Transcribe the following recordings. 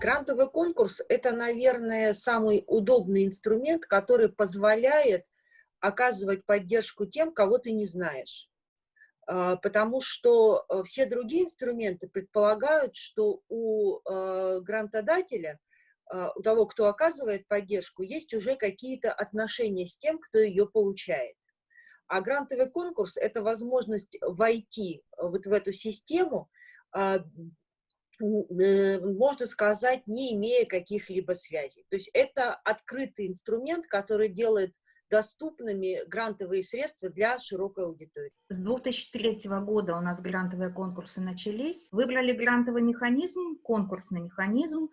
Грантовый конкурс – это, наверное, самый удобный инструмент, который позволяет оказывать поддержку тем, кого ты не знаешь. А, потому что э, все другие инструменты предполагают, что у э, грантодателя, а, у того, кто оказывает поддержку, есть уже какие-то отношения с тем, кто ее получает. А грантовый конкурс – это возможность войти вот в эту систему, а, Э, можно сказать, не имея каких-либо связей. То есть это открытый инструмент, который делает доступными грантовые средства для широкой аудитории. С 2003 года у нас грантовые конкурсы начались. Выбрали грантовый механизм, конкурсный механизм,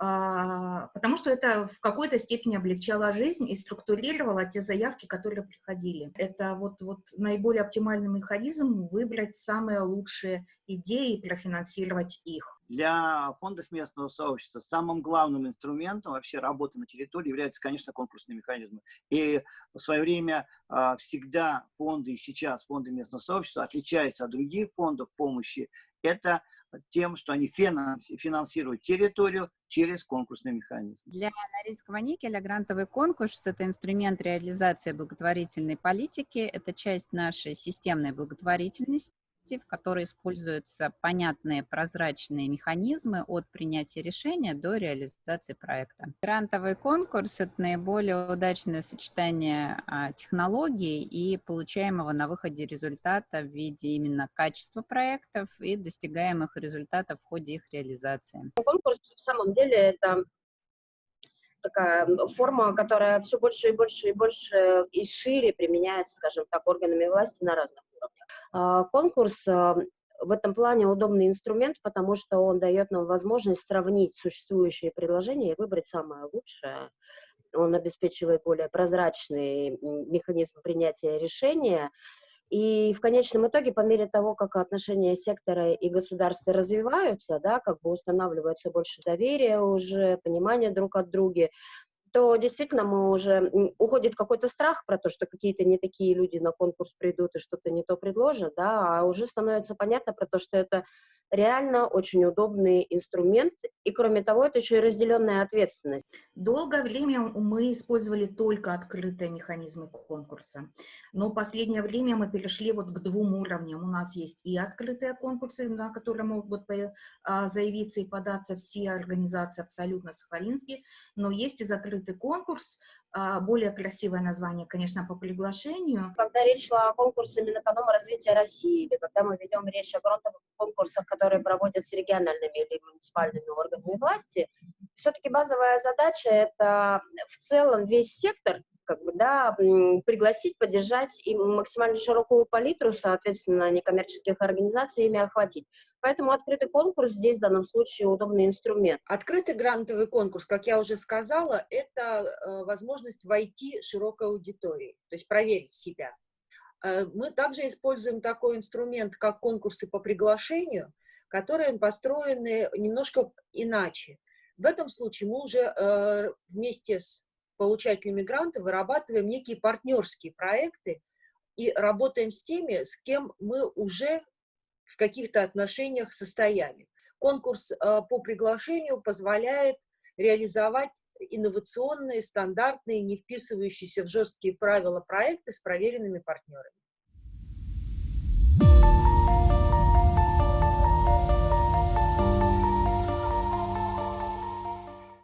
потому что это в какой-то степени облегчало жизнь и структурировало те заявки, которые приходили. Это вот, вот наиболее оптимальный механизм выбрать самые лучшие идеи и профинансировать их. Для фондов местного сообщества самым главным инструментом вообще работы на территории являются, конечно, конкурсные механизмы. И в свое время а, всегда фонды, и сейчас фонды местного сообщества отличаются от других фондов помощи. Это тем, что они финансируют территорию через конкурсный механизм. Для Норильского никеля грантовый конкурс – это инструмент реализации благотворительной политики, это часть нашей системной благотворительности, в которой используются понятные прозрачные механизмы от принятия решения до реализации проекта. Грантовый конкурс – это наиболее удачное сочетание а, технологий и получаемого на выходе результата в виде именно качества проектов и достигаемых результатов в ходе их реализации. Конкурс в самом деле это такая форма, которая все больше и больше и больше и шире применяется, скажем так, органами власти на разных а, конкурс а, в этом плане удобный инструмент, потому что он дает нам возможность сравнить существующие предложения и выбрать самое лучшее. Он обеспечивает более прозрачный механизм принятия решения. И в конечном итоге, по мере того, как отношения сектора и государства развиваются, да, как бы устанавливается больше доверия уже, понимания друг от друга, то действительно мы уже уходит какой-то страх про то, что какие-то не такие люди на конкурс придут и что-то не то предложат, да, а уже становится понятно про то, что это реально очень удобный инструмент, и кроме того, это еще и разделенная ответственность. Долгое время мы использовали только открытые механизмы конкурса, но в последнее время мы перешли вот к двум уровням. У нас есть и открытые конкурсы, на которые могут а, заявиться и податься все организации абсолютно сахалинские, но есть и закрытый конкурс, более красивое название, конечно, по приглашению. Когда речь шла о конкурсе Минэкономразвития России, или когда мы ведем речь о грантовых конкурсах, которые проводятся региональными или муниципальными органами власти, все-таки базовая задача – это в целом весь сектор как бы, да, пригласить, поддержать и максимально широкую палитру, соответственно, некоммерческих организаций ими охватить. Поэтому открытый конкурс здесь в данном случае удобный инструмент. Открытый грантовый конкурс, как я уже сказала, это э, возможность войти широкой аудитории, то есть проверить себя. Э, мы также используем такой инструмент, как конкурсы по приглашению, которые построены немножко иначе. В этом случае мы уже э, вместе с получателями гранта вырабатываем некие партнерские проекты и работаем с теми, с кем мы уже в каких-то отношениях состояли. Конкурс э, по приглашению позволяет реализовать инновационные, стандартные, не вписывающиеся в жесткие правила проекты с проверенными партнерами.